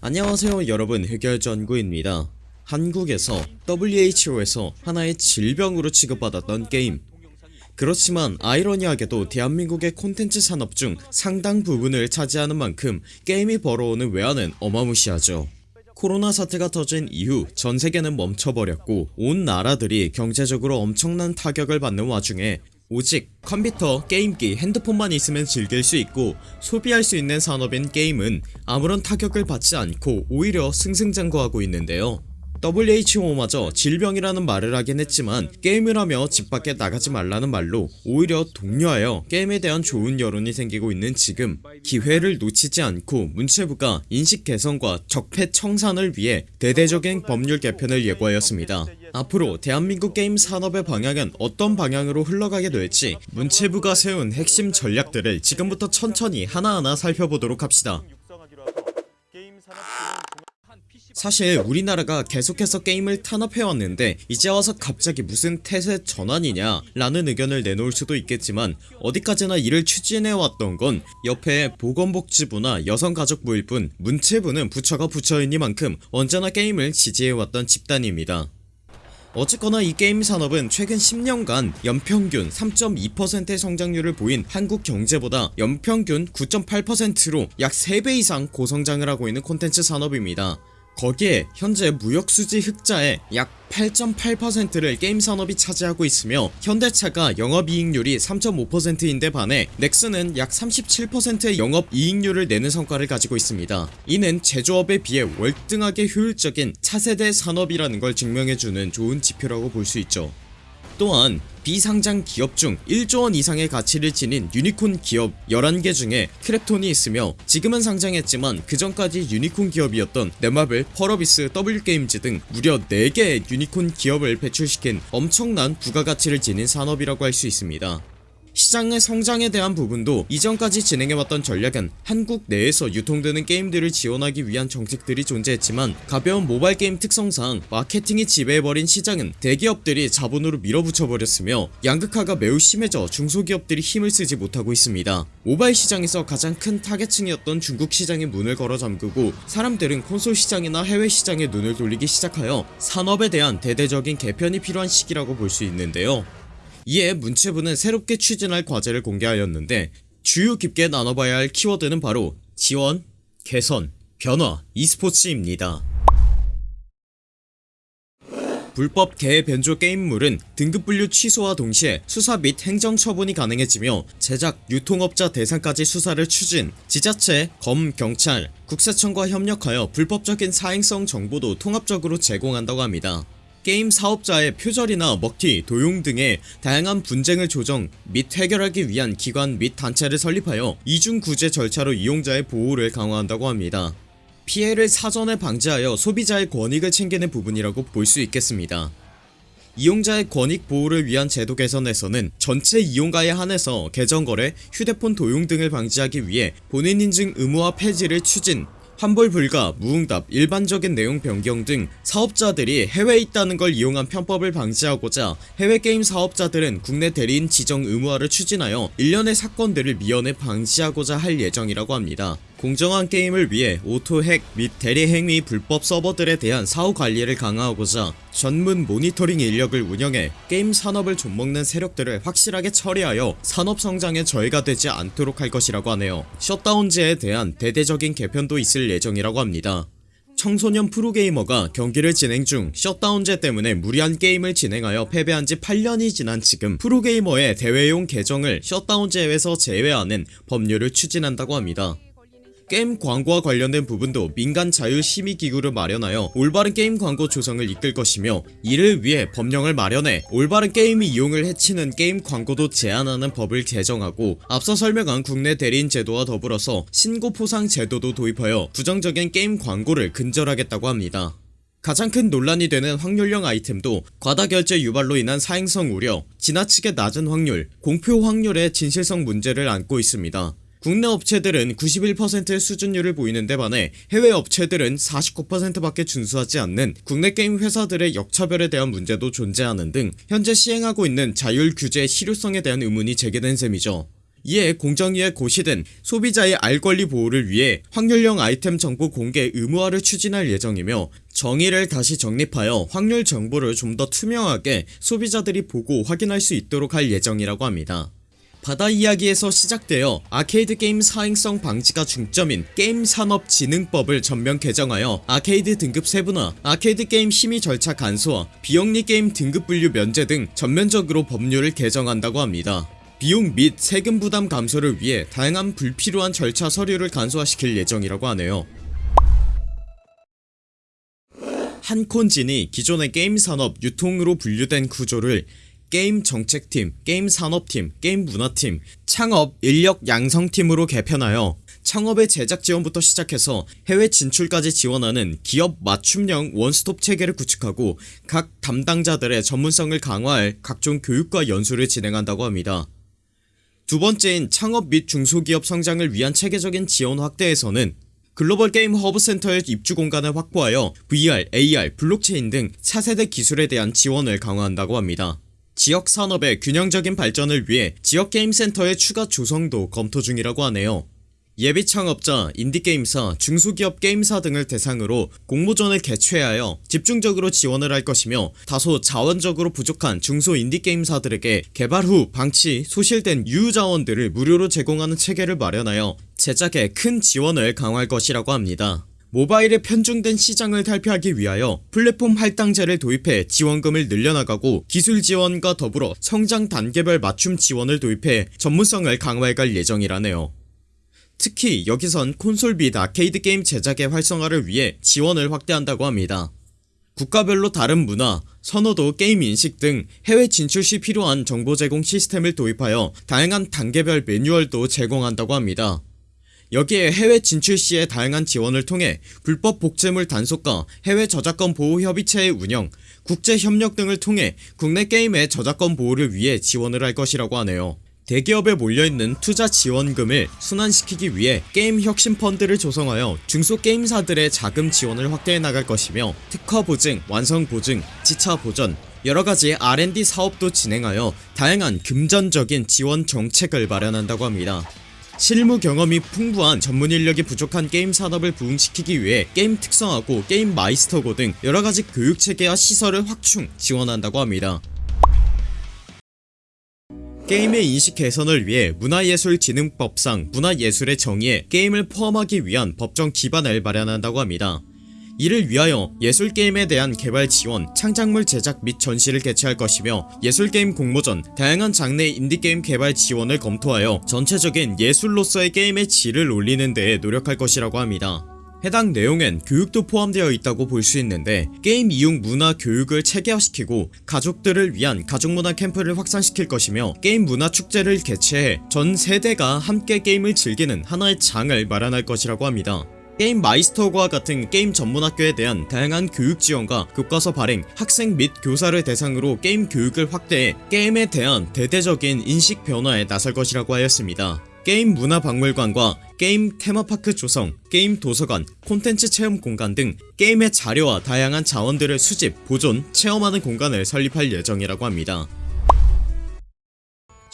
안녕하세요 여러분. 흑열전구입니다. 한국에서 WHO에서 하나의 질병으로 취급받았던 게임. 그렇지만 아이러니하게도 대한민국의 콘텐츠 산업 중 상당 부분을 차지하는 만큼 게임이 벌어오는 외화는 어마무시하죠. 코로나 사태가 터진 이후 전세계는 멈춰버렸고 온 나라들이 경제적으로 엄청난 타격을 받는 와중에 오직 컴퓨터, 게임기, 핸드폰만 있으면 즐길 수 있고 소비할 수 있는 산업인 게임은 아무런 타격을 받지 않고 오히려 승승장구하고 있는데요 WHO마저 질병이라는 말을 하긴 했지만 게임을 하며 집 밖에 나가지 말라는 말로 오히려 독려하여 게임에 대한 좋은 여론이 생기고 있는 지금. 기회를 놓치지 않고 문체부가 인식 개선과 적폐 청산을 위해 대대적인 법률 개편을 예고하였습니다. 앞으로 대한민국 게임 산업의 방향은 어떤 방향으로 흘러가게 될지 문체부가 세운 핵심 전략들을 지금부터 천천히 하나하나 살펴보도록 합시다 사실 우리나라가 계속해서 게임을 탄압해왔는데 이제 와서 갑자기 무슨 태세 전환이냐 라는 의견을 내놓을 수도 있겠지만 어디까지나 이를 추진해왔던 건 옆에 보건복지부나 여성가족부일 뿐 문체부는 부처가 부처이니만큼 언제나 게임을 지지해왔던 집단입니다. 어쨌거나 이 게임 산업은 최근 10년간 연평균 3.2%의 성장률을 보인 한국 경제보다 연평균 9.8%로 약 3배 이상 고성장을 하고 있는 콘텐츠 산업입니다 거기에 현재 무역수지 흑자의 약 8.8%를 게임 산업이 차지하고 있으며 현대차가 영업이익률이 3.5%인데 반해 넥슨은 약 37%의 영업이익률을 내는 성과를 가지고 있습니다. 이는 제조업에 비해 월등하게 효율적인 차세대 산업이라는 걸 증명해주는 좋은 지표라고 볼 수 있죠 또한 비상장 기업 중 1조원 이상의 가치를 지닌 유니콘 기업 11개 중에 크래프톤이 있으며 지금은 상장했지만 그전까지 유니콘 기업이었던 넷마블, 펄어비스, W게임즈 등 무려 4개의 유니콘 기업을 배출시킨 엄청난 부가가치를 지닌 산업이라고 할 수 있습니다 시장의 성장에 대한 부분도 이전까지 진행해왔던 전략은 한국 내에서 유통되는 게임들을 지원하기 위한 정책들이 존재했지만 가벼운 모바일 게임 특성상 마케팅이 지배해버린 시장은 대기업들이 자본으로 밀어붙여버렸으며 양극화가 매우 심해져 중소기업들이 힘을 쓰지 못하고 있습니다. 모바일 시장에서 가장 큰 타겟층이었던 중국 시장의 문을 걸어 잠그고 사람들은 콘솔 시장이나 해외 시장에 눈을 돌리기 시작하여 산업에 대한 대대적인 개편이 필요한 시기라고 볼 수 있는데요 이에 문체부는 새롭게 추진할 과제를 공개하였는데 주요 깊게 나눠봐야 할 키워드는 바로 지원, 개선, 변화, e스포츠입니다. 불법 개 변조 게임물은 등급 분류 취소와 동시에 수사 및 행정 처분이 가능해지며 제작, 유통업자 대상까지 수사를 추진 지자체, 검, 경찰, 국세청과 협력하여 불법적인 사행성 정보도 통합적으로 제공한다고 합니다 게임 사업자의 표절이나 먹튀, 도용 등의 다양한 분쟁을 조정 및 해결하기 위한 기관 및 단체를 설립하여 이중구제 절차로 이용자의 보호를 강화한다고 합니다. 피해를 사전에 방지하여 소비자의 권익을 챙기는 부분이라고 볼 수 있겠습니다. 이용자의 권익 보호를 위한 제도 개선에서는 전체 이용가에 한해서 계정거래, 휴대폰 도용 등을 방지하기 위해 본인 인증 의무화 폐지를 추진 환불 불가, 무응답, 일반적인 내용 변경 등 사업자들이 해외에 있다는 걸 이용한 편법을 방지하고자 해외 게임 사업자들은 국내 대리인 지정 의무화를 추진하여 일련의 사건들을 미연에 방지하고자 할 예정이라고 합니다 공정한 게임을 위해 auto hack 및 대리 행위 불법 서버들에 대한 사후 관리를 강화하고자 전문 모니터링 인력을 운영해 게임 산업을 좀먹는 세력들을 확실하게 처리하여 산업 성장에 저해가 되지 않도록 할 것이라고 하네요. 셧다운제에 대한 대대적인 개편도 있을 예정이라고 합니다. 청소년 프로게이머가 경기를 진행 중 셧다운제 때문에 무리한 게임을 진행하여 패배한 지 8년이 지난 지금 프로게이머의 대회용 계정을 셧다운제에서 제외하는 법률을 추진한다고 합니다 게임 광고와 관련된 부분도 민간 자율심의기구를 마련하여 올바른 게임 광고 조성을 이끌 것이며 이를 위해 법령을 마련해 올바른 게임 이용을 해치는 게임 광고도 제한하는 법을 개정하고 앞서 설명한 국내 대리인 제도와 더불어서 신고 포상 제도도 도입하여 부정적인 게임 광고를 근절하겠다고 합니다. 가장 큰 논란이 되는 확률형 아이템도 과다 결제 유발로 인한 사행성 우려, 지나치게 낮은 확률, 공표 확률의 진실성 문제를 안고 있습니다 국내 업체들은 91%의 수준율을 보이는 데 반해 해외 업체들은 49%밖에 준수하지 않는 국내 게임 회사들의 역차별에 대한 문제도 존재하는 등 현재 시행하고 있는 자율 규제의 실효성에 대한 의문이 제기된 셈이죠. 이에 공정위에 고시된 소비자의 알 권리 보호를 위해 확률형 아이템 정보 공개 의무화를 추진할 예정이며 정의를 다시 정립하여 확률 정보를 좀 더 투명하게 소비자들이 보고 확인할 수 있도록 할 예정이라고 합니다 바다 이야기에서 시작되어 아케이드 게임 사행성 방지가 중점인 게임 산업 진흥법을 전면 개정하여 아케이드 등급 세분화, 아케이드 게임 심의 절차 간소화, 비영리 게임 등급 분류 면제 등 전면적으로 법률을 개정한다고 합니다. 비용 및 세금 부담 감소를 위해 다양한 불필요한 절차 서류를 간소화시킬 예정이라고 하네요. 한콘진이 기존의 게임 산업 유통으로 분류된 구조를 게임 정책팀, 게임 산업팀, 게임 문화팀, 창업 인력 양성팀으로 개편하여 창업의 제작 지원부터 시작해서 해외 진출까지 지원하는 기업 맞춤형 원스톱 체계를 구축하고 각 담당자들의 전문성을 강화할 각종 교육과 연수를 진행한다고 합니다. 두 번째인 창업 및 중소기업 성장을 위한 체계적인 지원 확대에서는 글로벌 게임 허브 센터의 입주 공간을 확보하여 VR, AR, 블록체인 등 차세대 기술에 대한 지원을 강화한다고 합니다. 지역 산업의 균형적인 발전을 위해 지역 게임 센터의 추가 조성도 검토 중이라고 하네요. 예비 창업자, 인디게임사, 중소기업 게임사 등을 대상으로 공모전을 개최하여 집중적으로 지원을 할 것이며 다소 자원적으로 부족한 중소 인디게임사들에게 개발 후 방치, 소실된 유효자원들을 무료로 제공하는 체계를 마련하여 제작에 큰 지원을 강화할 것이라고 합니다. 모바일에 편중된 시장을 탈피하기 위하여 플랫폼 할당제를 도입해 지원금을 늘려나가고 기술 지원과 더불어 성장 단계별 맞춤 지원을 도입해 전문성을 강화해갈 예정이라네요. 특히 여기선 콘솔 및 아케이드 게임 제작의 활성화를 위해 지원을 확대한다고 합니다. 국가별로 다른 문화, 선호도, 게임 인식 등 해외 진출 시 필요한 정보 제공 시스템을 도입하여 다양한 단계별 매뉴얼도 제공한다고 합니다. 여기에 해외 진출 시의 다양한 지원을 통해 불법 복제물 단속과 해외 저작권 보호 협의체의 운영, 국제 협력 등을 통해 국내 게임의 저작권 보호를 위해 지원을 할 것이라고 하네요. 대기업에 몰려있는 투자 지원금을 순환시키기 위해 게임 혁신 펀드를 조성하여 중소게임사들의 자금 지원을 확대해 나갈 것이며 특화 보증, 완성 보증, 이차 보전, 여러가지 R&D 사업도 진행하여 다양한 금전적인 지원 정책을 마련한다고 합니다. 실무 경험이 풍부한 전문 인력이 부족한 게임 산업을 부흥시키기 위해 게임 특성화고 게임 마이스터고 등 여러가지 교육체계와 시설을 확충 지원한다고 합니다. 게임의 인식 개선을 위해 문화예술진흥법상 문화예술의 정의에 게임을 포함하기 위한 법적 기반을 마련한다고 합니다. 이를 위하여 예술게임에 대한 개발 지원, 창작물 제작 및 전시를 개최할 것이며 예술게임 공모전, 다양한 장르의 인디게임 개발 지원을 검토하여 전체적인 예술로서의 게임의 질을 올리는 데에 노력할 것이라고 합니다. 해당 내용엔 교육도 포함되어 있다고 볼 수 있는데 게임 이용 문화 교육을 체계화시키고 가족들을 위한 가족문화 캠프를 확산시킬 것이며 게임 문화 축제를 개최해 전 세대가 함께 게임을 즐기는 하나의 장을 마련할 것이라고 합니다. 게임 마이스터고와 같은 게임 전문학교에 대한 다양한 교육 지원과 교과서 발행, 학생 및 교사를 대상으로 게임 교육을 확대해 게임에 대한 대대적인 인식 변화에 나설 것이라고 하였습니다. 게임 문화박물관과 게임 테마파크 조성, 게임 도서관, 콘텐츠 체험 공간 등 게임의 자료와 다양한 자원들을 수집, 보존, 체험하는 공간을 설립할 예정이라고 합니다.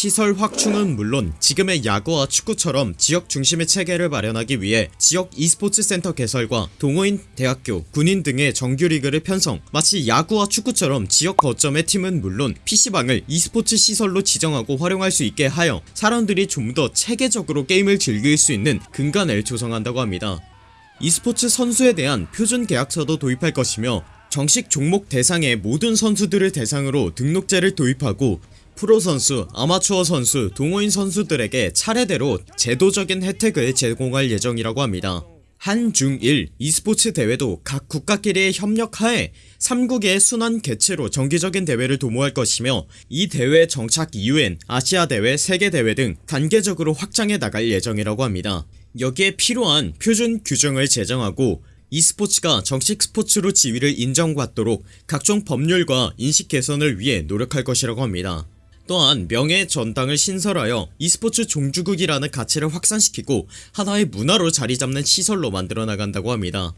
시설 확충은 물론 지금의 야구와 축구처럼 지역 중심의 체계를 마련하기 위해 지역 e스포츠 센터 개설과 동호인, 대학교, 군인 등의 정규 리그를 편성. 마치 야구와 축구처럼 지역 거점의 팀은 물론 PC방을 e스포츠 시설로 지정하고 활용할 수 있게 하여 사람들이 좀 더 체계적으로 게임을 즐길 수 있는 근간을 조성한다고 합니다. e스포츠 선수에 대한 표준 계약서도 도입할 것이며 정식 종목 대상의 모든 선수들을 대상으로 등록제를 도입하고 프로 선수, 아마추어 선수, 동호인 선수들에게 차례대로 제도적인 혜택을 제공할 예정이라고 합니다. 한중일 e스포츠 대회도 각 국가끼리의 협력하에 3국의 순환 개최로 정기적인 대회를 도모할 것이며 이 대회 정착 이후엔 아시아 대회, 세계 대회 등 단계적으로 확장해 나갈 예정이라고 합니다. 여기에 필요한 표준 규정을 제정하고 e스포츠가 정식 스포츠로 지위를 인정받도록 각종 법률과 인식 개선을 위해 노력할 것이라고 합니다. 또한 명예 전당을 신설하여 e스포츠 종주국이라는 가치를 확산시키고 하나의 문화로 자리잡는 시설로 만들어 나간다고 합니다.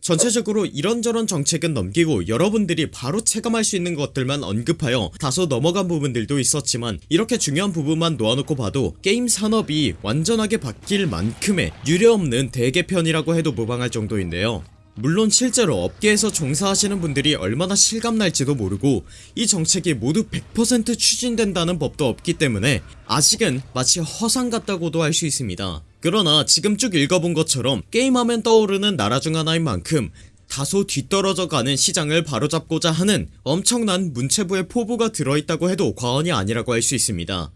전체적으로 이런저런 정책은 넘기고 여러분들이 바로 체감할 수 있는 것들만 언급하여 다소 넘어간 부분들도 있었지만 이렇게 중요한 부분만 놓아놓고 봐도 게임 산업이 완전하게 바뀔 만큼의 유례없는 대개편이라고 해도 무방할 정도인데요 물론 실제로 업계에서 종사하시는 분들이 얼마나 실감날지도 모르고 이 정책이 모두 100% 추진된다는 법도 없기 때문에 아직은 마치 허상 같다고도 할 수 있습니다. 그러나 지금 쭉 읽어본 것처럼 게임하면 떠오르는 나라 중 하나인 만큼 다소 뒤떨어져 가는 시장을 바로잡고자 하는 엄청난 문체부의 포부가 들어있다고 해도 과언이 아니라고 할 수 있습니다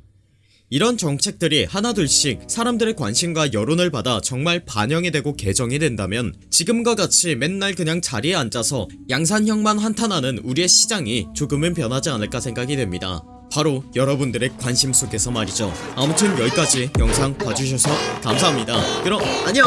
이런 정책들이 하나둘씩 사람들의 관심과 여론을 받아 정말 반영이 되고 개정이 된다면 지금과 같이 맨날 그냥 자리에 앉아서 양산형만 한탄하는 우리의 시장이 조금은 변하지 않을까 생각이 됩니다. 바로 여러분들의 관심 속에서 말이죠. 아무튼 여기까지 영상 봐주셔서 감사합니다. 그럼 안녕